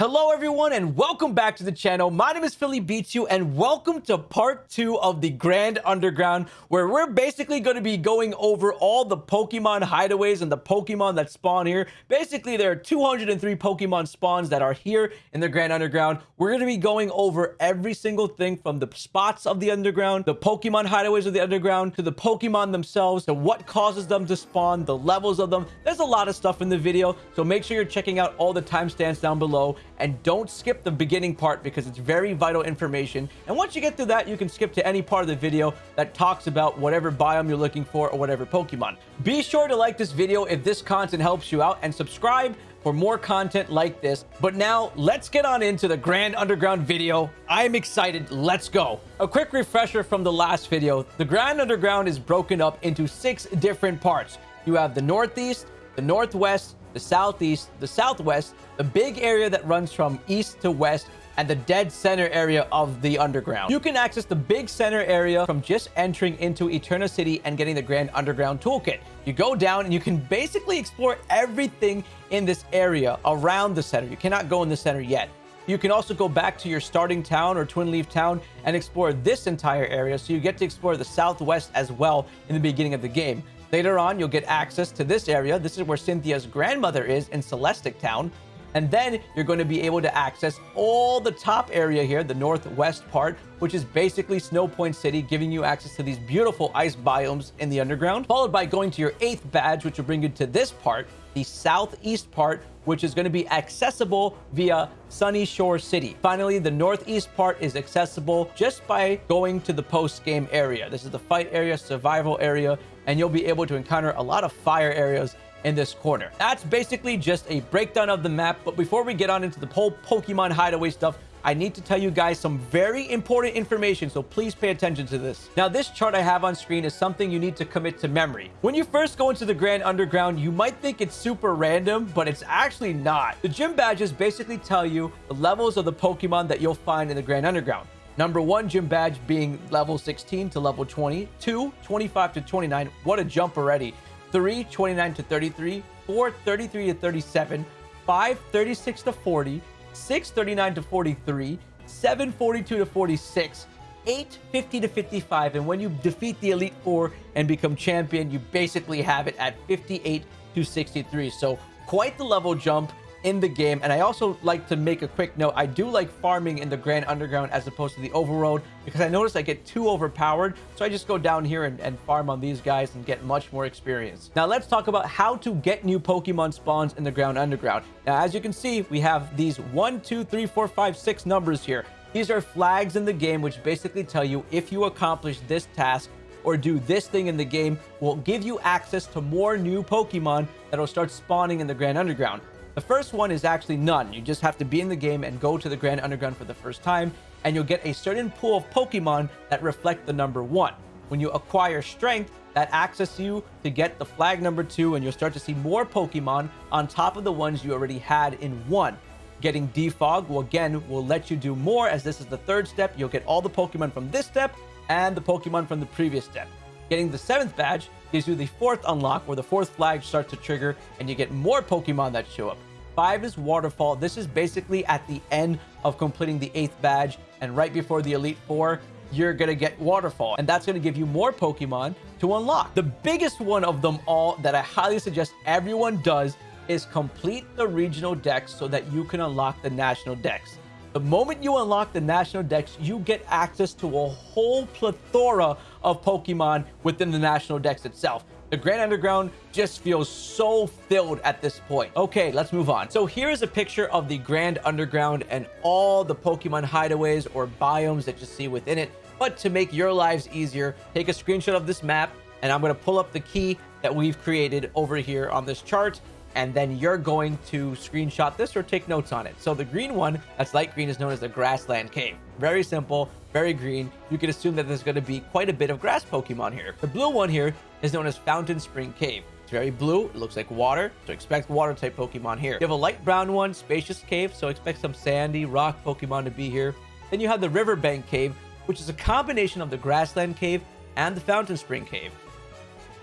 Hello everyone and welcome back to the channel. My name is Philly Beats You and welcome to part two of the Grand Underground where we're basically going to be going over all the Pokemon hideaways and the Pokemon that spawn here. Basically there are 203 Pokemon spawns that are here in the Grand Underground. We're going to be going over every single thing from the spots of the Underground, the Pokemon hideaways of the Underground, to the Pokemon themselves, to what causes them to spawn, the levels of them. There's a lot of stuff in the video so make sure you're checking out all the timestamps down below and don't skip the beginning part because it's very vital information. And once you get through that, you can skip to any part of the video that talks about whatever biome you're looking for or whatever Pokemon. Be sure to like this video if this content helps you out and subscribe for more content like this. But now let's get on into the Grand Underground video. I'm excited. Let's go. A quick refresher from the last video. The Grand Underground is broken up into six different parts. You have the Northeast, the Northwest, the southeast, the southwest, the big area that runs from east to west, and the dead center area of the underground. You can access the big center area from just entering into Eterna City and getting the Grand Underground Toolkit. You go down and you can basically explore everything in this area around the center. You cannot go in the center yet. You can also go back to your starting town or Twinleaf Town and explore this entire area, so you get to explore the southwest as well in the beginning of the game. Later on, you'll get access to this area. This is where Cynthia's grandmother is in Celestic Town. And then you're going to be able to access all the top area here, the northwest part, which is basically Snowpoint City, giving you access to these beautiful ice biomes in the underground, followed by going to your eighth badge, which will bring you to this part, the southeast part, which is going to be accessible via Sunyshore City. Finally, the northeast part is accessible just by going to the post-game area. This is the fight area, survival area, and you'll be able to encounter a lot of fire areas in this corner. That's basically just a breakdown of the map. But before we get on into the whole Pokemon hideaway stuff, I need to tell you guys some very important information, so please pay attention to this. Now, this chart I have on screen is something you need to commit to memory. When you first go into the Grand Underground, you might think it's super random, but it's actually not. The gym badges basically tell you the levels of the Pokemon that you'll find in the Grand Underground. Number one gym badge being level 16 to level 20. Two, 25 to 29. What a jump already. 3, 29 to 33, 4, 33 to 37, 5, 36 to 40, 6, 39 to 43, 7, 42 to 46, 8, 50 to 55. And when you defeat the Elite Four and become champion, you basically have it at 58 to 63. So quite the level jump in the game. And I also like to make a quick note. I do like farming in the Grand Underground as opposed to the Overworld because I notice I get too overpowered. So I just go down here and, and farm on these guys and get much more experience. Now let's talk about how to get new Pokemon spawns in the Grand Underground. Now, as you can see, we have these one, two, three, four, five, six numbers here. These are flags in the game, which basically tell you if you accomplish this task or do this thing in the game will give you access to more new Pokemon that will start spawning in the Grand Underground. The first one is actually none. You just have to be in the game and go to the Grand Underground for the first time, and you'll get a certain pool of Pokemon that reflect the number one. When you acquire strength, that access you to get the flag number two, and you'll start to see more Pokemon on top of the ones you already had in one. Getting Defog will again will let you do more as this is the third step. You'll get all the Pokemon from this step and the Pokemon from the previous step. Getting the seventh badge gives you the fourth unlock where the fourth flag starts to trigger and you get more Pokemon that show up. Five is Waterfall. This is basically at the end of completing the eighth badge. And right before the Elite Four, you're going to get Waterfall. And that's going to give you more Pokemon to unlock. The biggest one of them all that I highly suggest everyone does is complete the regional dex so that you can unlock the national dex. The moment you unlock the national dex, you get access to a whole plethora of Pokemon within the national dex itself. The Grand Underground just feels so filled at this point. Okay, let's move on. So here is a picture of the Grand Underground and all the Pokemon hideaways or biomes that you see within it. But to make your lives easier, take a screenshot of this map and I'm going to pull up the key that we've created over here on this chart and then you're going to screenshot this or take notes on it. So the green one, that's light green, is known as the Grassland Cave. Very simple, very green. You can assume that there's going to be quite a bit of grass Pokemon here. The blue one here is known as Fountain Spring Cave. It's very blue. It looks like water, so expect water type Pokemon here. You have a light brown one, Spacious Cave, so expect some sandy rock Pokemon to be here. Then you have the Riverbank Cave, which is a combination of the Grassland Cave and the Fountain Spring Cave.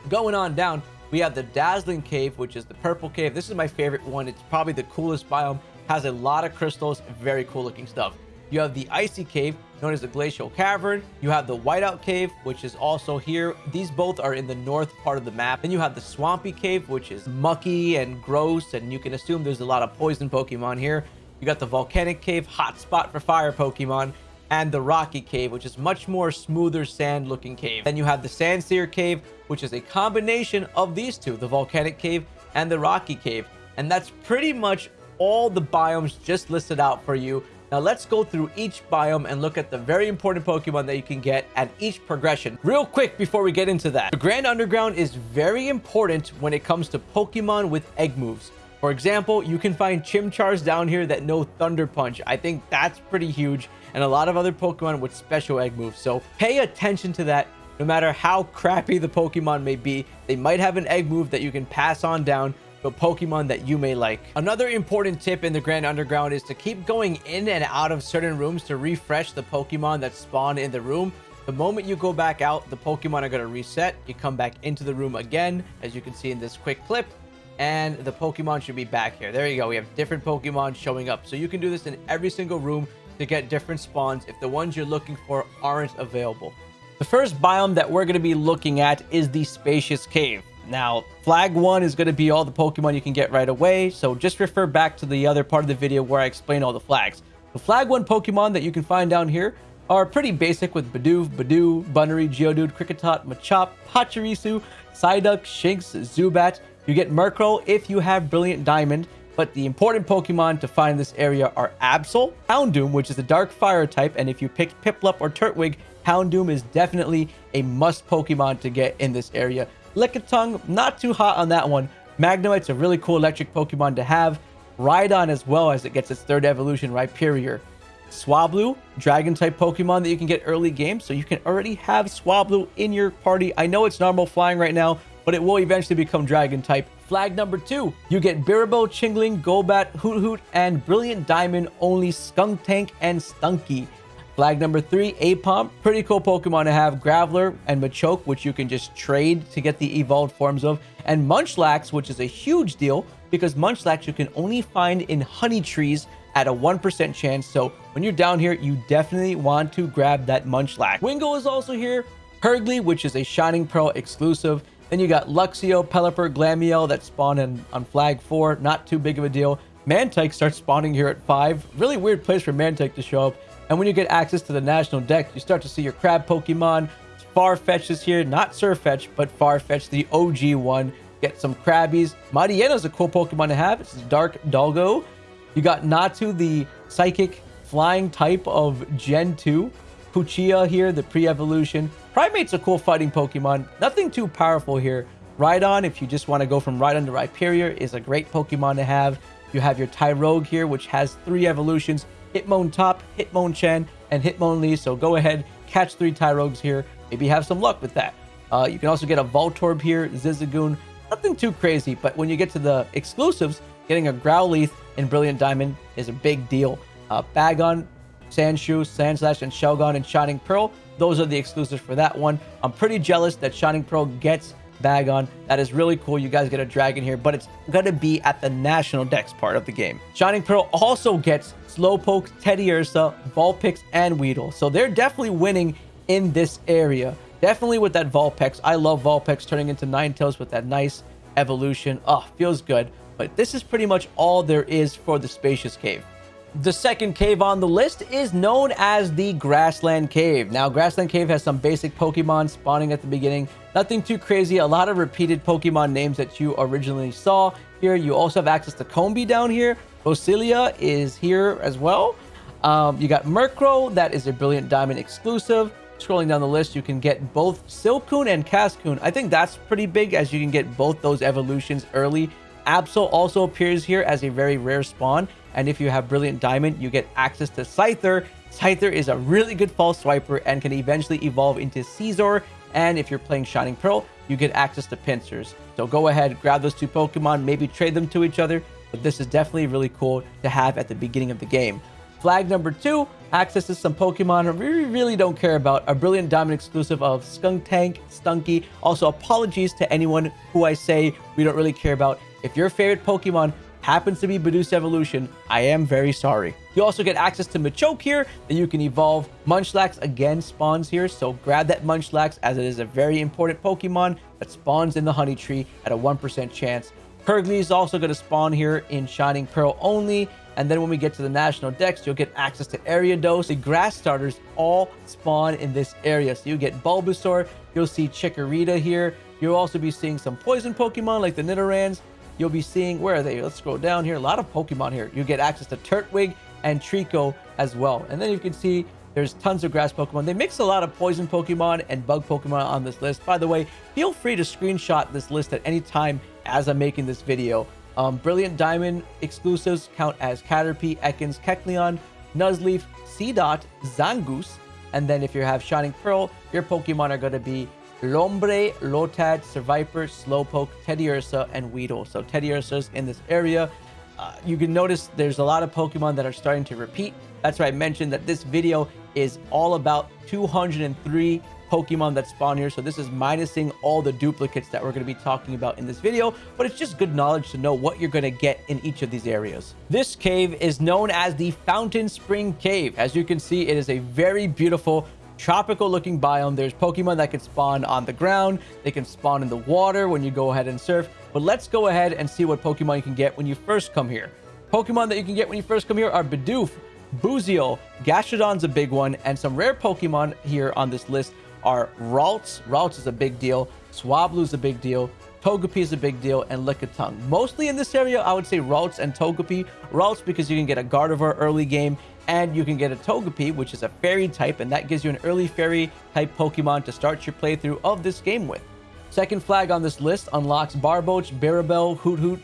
Going on down, we have the Dazzling Cave, which is the purple cave. This is my favorite one. It's probably the coolest biome has a lot of crystals, very cool looking stuff. You have the Icy Cave, known as the Glacial Cavern. You have the Whiteout Cave, which is also here. These both are in the north part of the map. Then you have the Swampy Cave, which is mucky and gross, and you can assume there's a lot of poison Pokemon here. You got the Volcanic Cave, hot spot for fire Pokemon, and the Rocky Cave, which is much more smoother sand looking cave. Then you have the Sandsear Cave, which is a combination of these two, the Volcanic Cave and the Rocky Cave. And that's pretty much all the biomes just listed out for you. Now let's go through each biome and look at the very important Pokemon that you can get at each progression. Real quick before we get into that. The Grand Underground is very important when it comes to Pokemon with egg moves. For example, you can find Chimchars down here that know Thunder Punch. I think that's pretty huge. And a lot of other Pokemon with special egg moves. So pay attention to that. No matter how crappy the Pokemon may be, they might have an egg move that you can pass on down to a Pokemon that you may like. Another important tip in the Grand Underground is to keep going in and out of certain rooms to refresh the Pokemon that spawn in the room. The moment you go back out, the Pokemon are going to reset. You come back into the room again, as you can see in this quick clip and the Pokemon should be back here. There you go. We have different Pokemon showing up. So you can do this in every single room to get different spawns if the ones you're looking for aren't available. The first biome that we're going to be looking at is the Spacious Cave. Now, flag one is going to be all the Pokemon you can get right away. So just refer back to the other part of the video where I explain all the flags. The flag one Pokemon that you can find down here are pretty basic with Bidoof, Budew, Bunnelby, Geodude, Kricketot, Machop, Pachirisu, Psyduck, Shinx, Zubat, you get Murkrow if you have Brilliant Diamond, but the important Pokemon to find in this area are Absol, Houndoom, which is a dark fire type, and if you pick Piplup or Turtwig, Houndoom is definitely a must Pokemon to get in this area. Lickitung, not too hot on that one. Magnemite's a really cool electric Pokemon to have. Rhydon as well as it gets its third evolution, Rhyperior. Swablu, Dragon-type Pokemon that you can get early game, so you can already have Swablu in your party. I know it's normal flying right now, but it will eventually become dragon type. Flag number two, you get Biribo, Chingling, Golbat, Hoot, and Brilliant Diamond only Skuntank and Stunky. Flag number three, Aipom. Pretty cool Pokemon to have. Graveler and Machoke, which you can just trade to get the evolved forms of. And Munchlax, which is a huge deal because Munchlax you can only find in honey trees at a 1% chance. So when you're down here, you definitely want to grab that Munchlax. Wingo is also here. Purugly, which is a Shining Pearl exclusive. Then you got Luxio, Pelipper, Glameow that spawn in, on flag 4. Not too big of a deal. Mantyke starts spawning here at 5. Really weird place for Mantyke to show up. And when you get access to the national dex, you start to see your crab Pokemon. Farfetch is here. Not Surfetch, but Farfetch, the OG one. Get some Krabbies. is a cool Pokemon to have. It's Dark Doggo. You got Natu, the Psychic Flying type of Gen 2. Puchia here, the pre-evolution. Primate's a cool fighting Pokemon. Nothing too powerful here. Rhydon, if you just want to go from Rhydon to Rhyperior, is a great Pokemon to have. You have your Tyrogue here, which has three evolutions. Hitmontop, Hitmonchan, and Hitmonlee. So go ahead, catch three Tyrogues here. Maybe have some luck with that. Uh, you can also get a Voltorb here, Zigzagoon. Nothing too crazy, but when you get to the exclusives, getting a Growlithe in Brilliant Diamond is a big deal. Uh, Bagon, Sandshrew, Sandslash, and Shelgon and Shining Pearl. Those are the exclusives for that one. I'm pretty jealous that Shining Pearl gets Bagon. That is really cool. You guys get a dragon here, but it's going to be at the National Dex part of the game. Shining Pearl also gets Slowpoke, Teddiursa, Vulpix, and Weedle. So they're definitely winning in this area. Definitely with that Vulpix. I love Vulpix turning into Ninetales with that nice evolution. Oh, feels good. But this is pretty much all there is for the Spacious Cave. The second cave on the list is known as the Grassland Cave. Now, Grassland Cave has some basic Pokemon spawning at the beginning. Nothing too crazy. A lot of repeated Pokemon names that you originally saw here. You also have access to Combee down here. Roselia is here as well. Um, you got Murkrow. That is a Brilliant Diamond exclusive. Scrolling down the list, you can get both Silcoon and Cascoon. I think that's pretty big as you can get both those evolutions early. Absol also appears here as a very rare spawn and if you have Brilliant Diamond, you get access to Scyther. Scyther is a really good false swiper and can eventually evolve into Scizor. And if you're playing Shining Pearl, you get access to Pinsirs. So go ahead, grab those two Pokemon, maybe trade them to each other. But this is definitely really cool to have at the beginning of the game. Flag number two, access to some Pokemon we really don't care about. A Brilliant Diamond exclusive of Skuntank, Stunky. Also, apologies to anyone who I say we don't really care about. If your favorite Pokemon happens to be Bidoost Evolution, I am very sorry. You also get access to Machoke here that you can evolve. Munchlax again spawns here, so grab that Munchlax as it is a very important Pokemon that spawns in the Honey Tree at a 1% chance. Purugly is also going to spawn here in Shining Pearl only. And then when we get to the National Dex, you'll get access to Area Ariados. The grass starters all spawn in this area. So you get Bulbasaur, you'll see Chikorita here. You'll also be seeing some poison Pokemon like the Nidorans. You'll be seeing, where are they? Let's scroll down here. A lot of Pokemon here. You get access to Turtwig and Treecko as well. And then you can see there's tons of grass Pokemon. They mix a lot of poison Pokemon and bug Pokemon on this list. By the way, feel free to screenshot this list at any time as I'm making this video. Um, Brilliant Diamond exclusives count as Caterpie, Ekans, Kecleon, Nuzleaf, Seedot, Zangoose, and then if you have Shining Pearl, your Pokemon are going to be Lombre, Lotad, Seviper, Slowpoke, Teddiursa, and Weedle. So Teddiursa's in this area. Uh, you can notice there's a lot of Pokemon that are starting to repeat. That's why I mentioned that this video is all about 203 Pokemon that spawn here. So this is minusing all the duplicates that we're going to be talking about in this video, but it's just good knowledge to know what you're going to get in each of these areas. This cave is known as the Fountain Spring Cave. As you can see, it is a very beautiful tropical looking biome. There's Pokemon that can spawn on the ground. They can spawn in the water when you go ahead and surf. But let's go ahead and see what Pokemon you can get when you first come here. Pokemon that you can get when you first come here are Bidoof, Buizel, Gastrodon's a big one, and some rare Pokemon here on this list are Ralts. Ralts is a big deal. Swablu's a big deal. Togepi is a big deal, and Lickitung. Mostly in this area, I would say Ralts and Togepi. Ralts because you can get a Gardevoir early game, and you can get a Togepi, which is a fairy type, and that gives you an early fairy type Pokemon to start your playthrough of this game with. Second flag on this list unlocks Barboach, Bibarel, Hoot Hoot.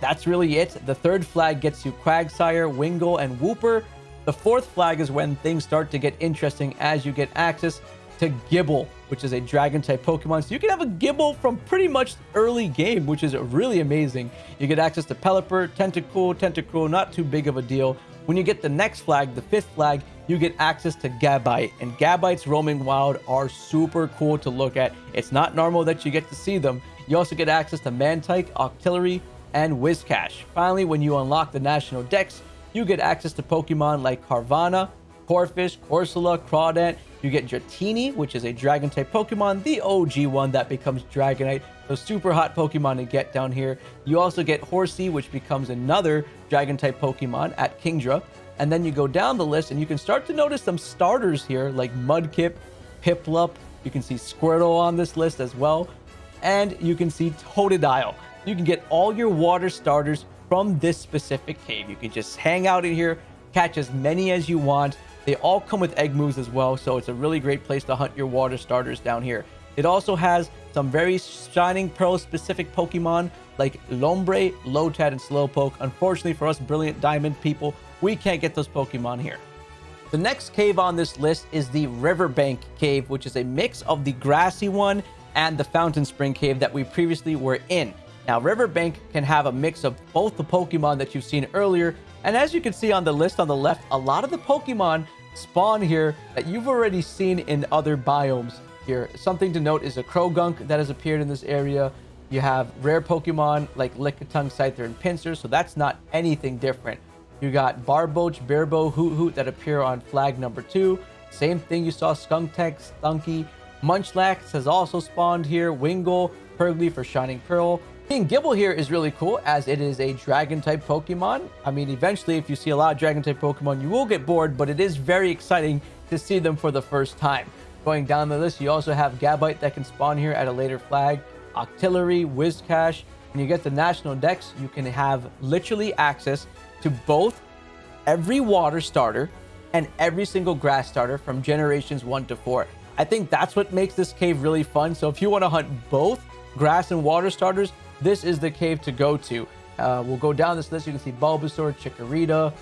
That's really it. The third flag gets you Quagsire, Wingull, and Wooper. The fourth flag is when things start to get interesting as you get access to Gible, which is a dragon type Pokemon. So you can have a Gible from pretty much early game, which is really amazing. You get access to Pelipper, Tentacool, Tentacruel, not too big of a deal. When you get the next flag, the fifth flag, you get access to Gabite. And Gabites roaming wild are super cool to look at. It's not normal that you get to see them. You also get access to Mantyke, Octillery, and Whiscash. Finally, when you unlock the National Dex, you get access to Pokemon like Corphish, Corsola, Crawdaunt, you get Dratini, which is a dragon type Pokemon, the OG one that becomes Dragonite. So super hot Pokemon to get down here. You also get Horsea, which becomes another dragon type Pokemon at Kingdra. And then you go down the list and you can start to notice some starters here like Mudkip, Piplup. You can see Squirtle on this list as well. And you can see Totodile. You can get all your water starters from this specific cave. You can just hang out in here, catch as many as you want. They all come with egg moves as well, so it's a really great place to hunt your water starters down here. It also has some very Shining Pearl specific Pokemon like Lombre, Lotad, and Slowpoke. Unfortunately for us Brilliant Diamond people, we can't get those Pokemon here. The next cave on this list is the Riverbank Cave, which is a mix of the grassy one and the Fountain Spring Cave that we previously were in. Now, Riverbank can have a mix of both the Pokemon that you've seen earlier, and as you can see on the list on the left, a lot of the Pokemon spawn here that you've already seen in other biomes here. Something to note is a Croagunk that has appeared in this area. You have rare Pokemon like Lickitung, Scyther, and Pinsir, so that's not anything different. You got Barboach, Bibarel, Hoot Hoot that appear on flag number two. Same thing you saw Skuntank, Stunky. Munchlax has also spawned here. Wingull, Purugly for Shining Pearl. King Gible here is really cool as it is a dragon type Pokemon. I mean, eventually, if you see a lot of dragon type Pokemon, you will get bored, but it is very exciting to see them for the first time. Going down the list, you also have Gabite that can spawn here at a later flag, Octillery, Whiscash. When you get the National Dex, you can have literally access to both every water starter and every single grass starter from generations 1 to 4. I think that's what makes this cave really fun. So if you want to hunt both grass and water starters, this is the cave to go to. Uh, we'll go down this list. You can see Bulbasaur, Chikorita.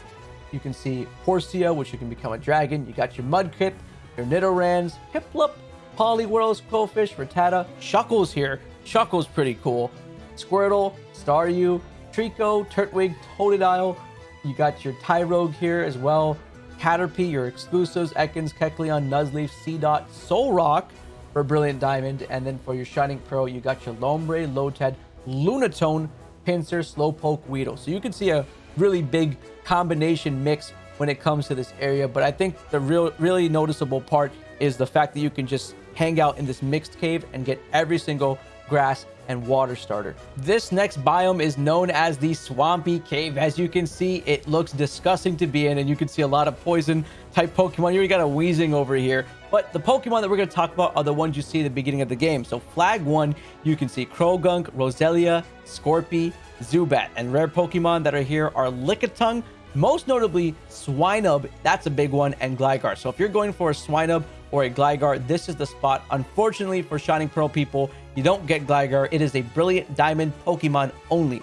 You can see Horsea, which you can become a dragon. You got your Mudkip, your Nidorans, Piplup, Poliwhirls, Qwilfish, Rattata. Shuckles here. Shuckles pretty cool. Squirtle, Staryu, Treecko, Turtwig, Totodile. You got your Tyrogue here as well. Caterpie, your exclusives, Ekans, Kecleon, Nuzleaf, Seedot, Solrock for Brilliant Diamond. And then for your Shining Pearl, you got your Lombre, Lotad, Lunatone, Pinsir, Slowpoke, Weedle. So you can see a really big combination mix when it comes to this area. But I think the real, really noticeable part is the fact that you can just hang out in this mixed cave and get every single grass and water starter. This next biome is known as the Swampy Cave. As you can see, it looks disgusting to be in, and you can see a lot of poison type Pokemon. You already got a Weezing over here. But the Pokemon that we're going to talk about are the ones you see at the beginning of the game. So Flag 1, you can see Croagunk, Roselia, Skorupi, Zubat. And rare Pokemon that are here are Lickitung, most notably Swinub, that's a big one, and Gligar. So if you're going for a Swinub or a Gligar, this is the spot. Unfortunately for Shining Pearl people, you don't get Gligar. It is a Brilliant Diamond Pokemon only.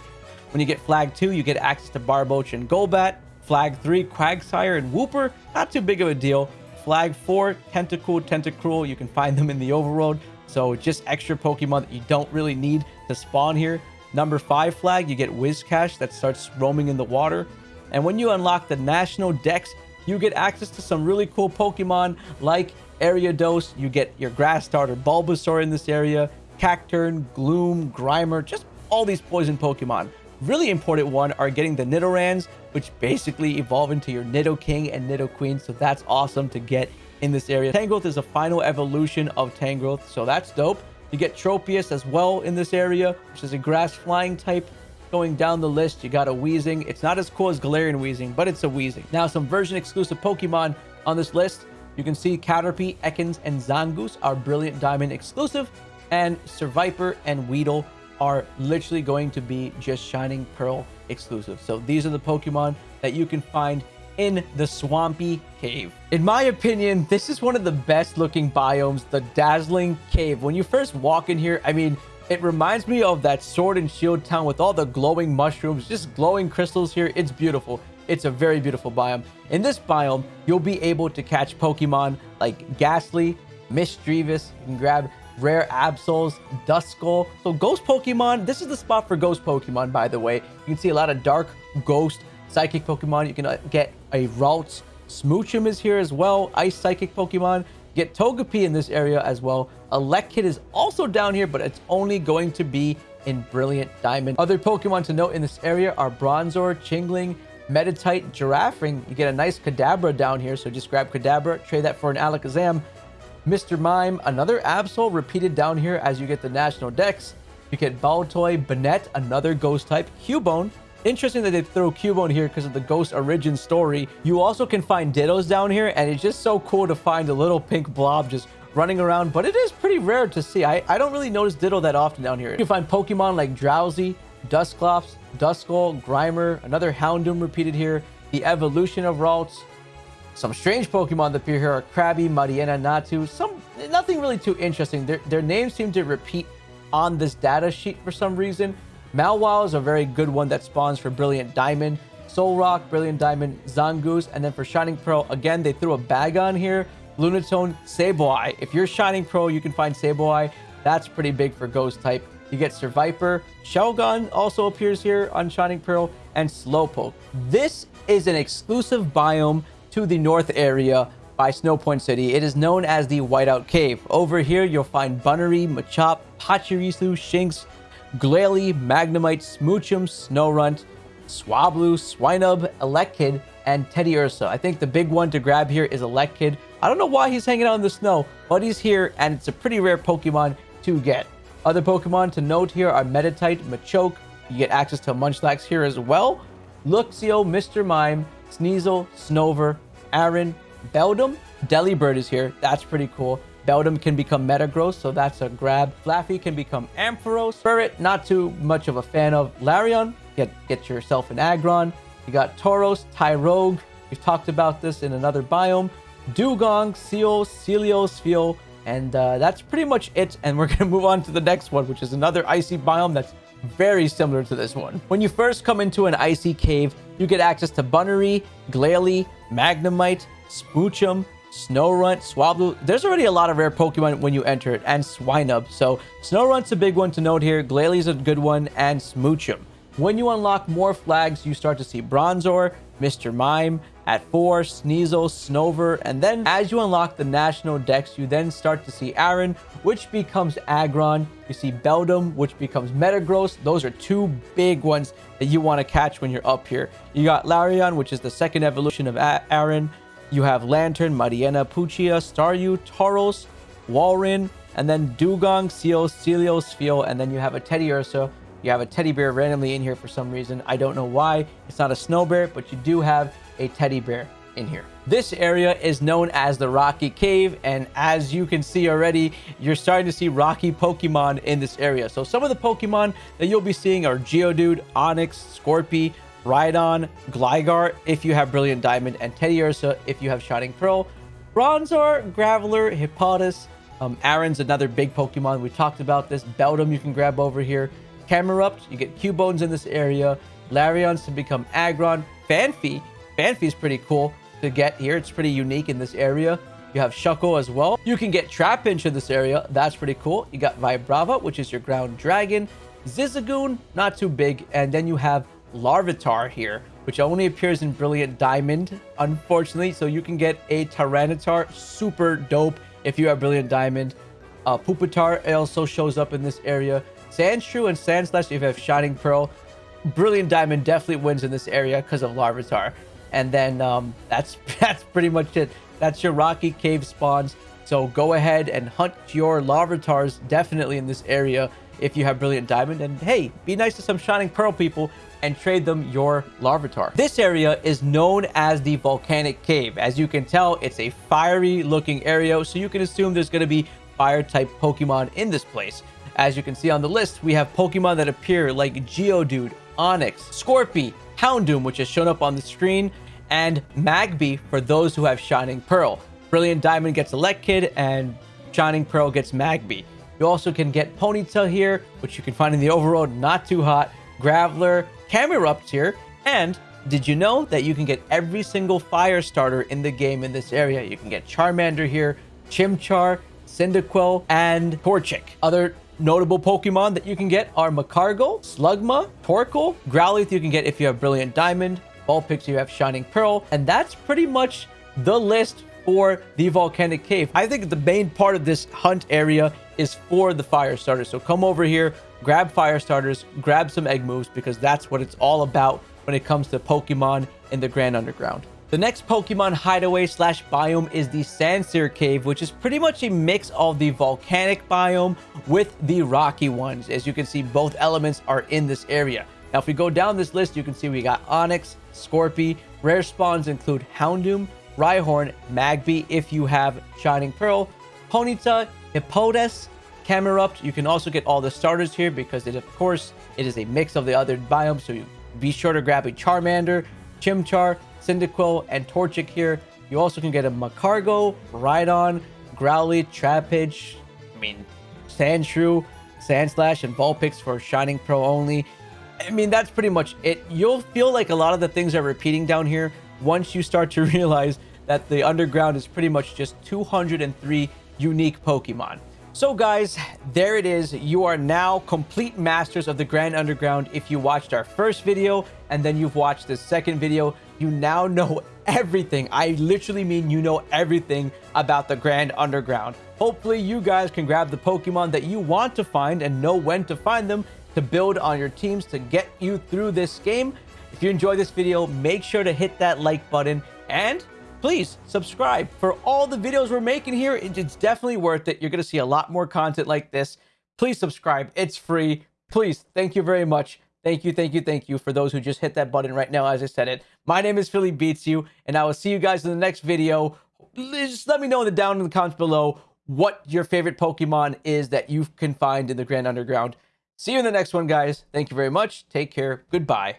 When you get Flag 2, you get access to Barboach and Golbat. Flag 3, Quagsire and Wooper, not too big of a deal. Flag 4, Tentacool, Tentacruel, you can find them in the overworld. So just extra Pokemon that you don't really need to spawn here. Number 5 flag, you get Whiscash that starts roaming in the water. And when you unlock the National Dex, you get access to some really cool Pokemon like Ariados. You get your Grass Starter Bulbasaur in this area, Cacturne, Gloom, Grimer, just all these poison Pokemon. Really important one are getting the Nidorans, which basically evolve into your Nidoking and Nidoqueen. So that's awesome to get in this area. Tangrowth is a final evolution of Tangrowth, so that's dope. You get Tropius as well in this area, which is a grass flying type. Going down the list, you got a Weezing. It's not as cool as Galarian Weezing, but it's a Weezing. Now, some version exclusive Pokemon on this list. You can see Caterpie, Ekans, and Zangoose are Brilliant Diamond exclusive, and Seviper and Weedle are literally going to be just Shining Pearl exclusive. So these are the Pokemon that you can find in the Swampy Cave. In my opinion, this is one of the best looking biomes, the Dazzling Cave. When you first walk in here, I mean, it reminds me of that Sword and Shield town with all the glowing mushrooms, just glowing crystals here. It's beautiful. It's a very beautiful biome. In this biome, you'll be able to catch Pokemon like Gastly, Misdreavus. You can grab rare Absols, Duskull. So ghost Pokemon, this is the spot for ghost Pokemon, by the way. You can see a lot of dark ghost psychic Pokemon. You can uh, get a Ralts. Smoochum is here as well. Ice psychic Pokemon. Get Togepi in this area as well. Elekid is also down here, but it's only going to be in Brilliant Diamond. Other Pokemon to note in this area are Bronzor, Chingling, Meditite, Girafarig. You get a nice Kadabra down here, so just grab Kadabra, trade that for an Alakazam. Mr. Mime, another Absol repeated down here as you get the National Dex. You get Baltoy, Banette, another Ghost type, Cubone, Interesting that they throw Cubone here because of the Ghost origin story. You also can find Dittos down here, and it's just so cool to find a little pink blob just running around, but it is pretty rare to see. I, I don't really notice Ditto that often down here. You can find Pokemon like Drowzee, Dusclops, Duskull, Grimer, another Houndoom repeated here, the evolution of Ralts. Some strange Pokemon that appear here are Krabby, Mariana, Natu. Some nothing really too interesting. Their, their names seem to repeat on this data sheet for some reason. Mawile is a very good one that spawns for Brilliant Diamond. Solrock, Brilliant Diamond, Zangoose, and then for Shining Pearl, again, they threw a Bagon here. Lunatone, Sableye. If you're Shining Pearl, you can find Sableye. That's pretty big for Ghost type. You get Seviper. Shelgon also appears here on Shining Pearl, and Slowpoke. This is an exclusive biome to the north area by Snowpoint City. It is known as the Whiteout Cave. Over here, you'll find Bunnelby, Machop, Pachirisu, Shinx, Glalie, Magnemite, Smoochum, Snorunt, Swablu, Swinub, Elekid, and Teddiursa. I think the big one to grab here is Elekid. I don't know why he's hanging out in the snow, but he's here, and it's a pretty rare Pokemon to get. Other Pokemon to note here are Meditite, Machoke. You get access to Munchlax here as well. Luxio, Mr. Mime, Sneasel, Snover, Aron, Beldum. Delibird is here. That's pretty cool. Beldum can become Metagross, so that's a grab. Flaaffy can become Ampharos. Spirit, not too much of a fan of. Lairon, get, get yourself an Aggron. You got Tauros, Tyrogue. We've talked about this in another biome. Dewgong, Seel, Sealeos, Spheal, and uh, that's pretty much it. And we're going to move on to the next one, which is another icy biome that's very similar to this one. When you first come into an icy cave, you get access to Bunnelby, Glalie, Magnemite, Smoochum, Snorunt, Swablu. There's already a lot of rare Pokemon when you enter it, and Swinub. So Snorunt's a big one to note here. Glalie's a good one, and Smoochum. When you unlock more flags, you start to see Bronzor, Mr. Mime, At 4, Sneasel, Snover, and then as you unlock the National Dex, you then start to see Aron, which becomes Aggron. You see Beldum, which becomes Metagross. Those are two big ones that you want to catch when you're up here. You got Lairon, which is the second evolution of Aron. You have Lanturn, Mariana, Puchia, Staryu, Tauros, Walrein, and then Dewgong, Seel, Sealeo, Spheal, and then you have a Teddiursa. You have a teddy bear randomly in here for some reason. I don't know why. It's not a snow bear, but you do have a teddy bear in here. This area is known as the Rocky Cave, and as you can see already, you're starting to see Rocky Pokemon in this area. So some of the Pokemon that you'll be seeing are Geodude, Onix, Skorupi, Rhydon, Gligar if you have Brilliant Diamond, and Teddy Teddiursa if you have Shining Pearl. Bronzor, Graveler, Hippopotas, um, Aron's another big Pokemon. We talked about this. Beldum you can grab over here. Camerupt, you get Cubones in this area. Lairons to become Aggron. Phanpy, Phanpy is pretty cool to get here. It's pretty unique in this area. You have Shuckle as well. You can get Trapinch in this area. That's pretty cool. You got Vibrava, which is your ground dragon. Zigzagoon, not too big. And then you have Larvitar here, which only appears in Brilliant Diamond, unfortunately. So you can get a Tyranitar, super dope if you have Brilliant Diamond. Uh, Pupitar also shows up in this area. Sandshrew and Sandslash if you have Shining Pearl. Brilliant Diamond definitely wins in this area because of Larvitar. And then um, that's that's pretty much it. That's your Rocky Cave spawns. So go ahead and hunt your Larvitars definitely in this area if you have Brilliant Diamond. And hey, be nice to some Shining Pearl people and trade them your Larvitar. This area is known as the Volcanic Cave. As you can tell, it's a fiery looking area, so you can assume there's going to be fire type Pokemon in this place. As you can see on the list, we have Pokemon that appear like Geodude, Onix, Skorupi, Houndoom, which has shown up on the screen, and Magby for those who have Shining Pearl. Brilliant Diamond gets Elekid, and Shining Pearl gets Magby. You also can get Ponyta here, which you can find in the overworld, not too hot. Graveler, Camerupt here, and did you know that you can get every single fire starter in the game in this area? You can get Charmander here, Chimchar, Cyndaquil, and Torchic. Other notable Pokemon that you can get are Magcargo, Slugma, Torkoal, Growlithe you can get if you have Brilliant Diamond, Vulpix you have Shining Pearl, and that's pretty much the list for the Volcanic Cave. I think the main part of this hunt area is for the fire starters. So come over here, grab fire starters, grab some egg moves because that's what it's all about when it comes to Pokemon in the Grand Underground. The next Pokemon hideaway slash biome is the Sandsear Cave, which is pretty much a mix of the volcanic biome with the rocky ones. As you can see, both elements are in this area. Now, if we go down this list, you can see we got Onix, Skorupi. Rare spawns include Houndoom, Rhyhorn, Magby if you have Shining Pearl, Ponyta, Hippopotas, Camerupt. You can also get all the starters here because it, of course, it is a mix of the other biomes. So you be sure to grab a Charmander, Chimchar, Cyndaquil, and Torchic here. You also can get a Magcargo, Rhydon, Growlithe, Trapinch, I mean, Sandshrew, Sandslash, and Vulpix for Shining Pearl only. I mean, that's pretty much it. You'll feel like a lot of the things are repeating down here once you start to realize that the underground is pretty much just 203 unique Pokemon. So guys, there it is. You are now complete masters of the Grand Underground. If you watched our first video and then you've watched the second video, you now know everything. I literally mean you know everything about the Grand Underground. Hopefully you guys can grab the Pokemon that you want to find and know when to find them to build on your teams to get you through this game. If you enjoyed this video, make sure to hit that like button and please subscribe for all the videos we're making here. It's definitely worth it. You're going to see a lot more content like this. Please subscribe. It's free. Please. Thank you very much. Thank you, thank you, thank you for those who just hit that button right now as I said it. My name is Philly Beats You, and I will see you guys in the next video. Just let me know in the down in the comments below what your favorite Pokemon is that you can find in the Grand Underground. See you in the next one, guys. Thank you very much. Take care. Goodbye.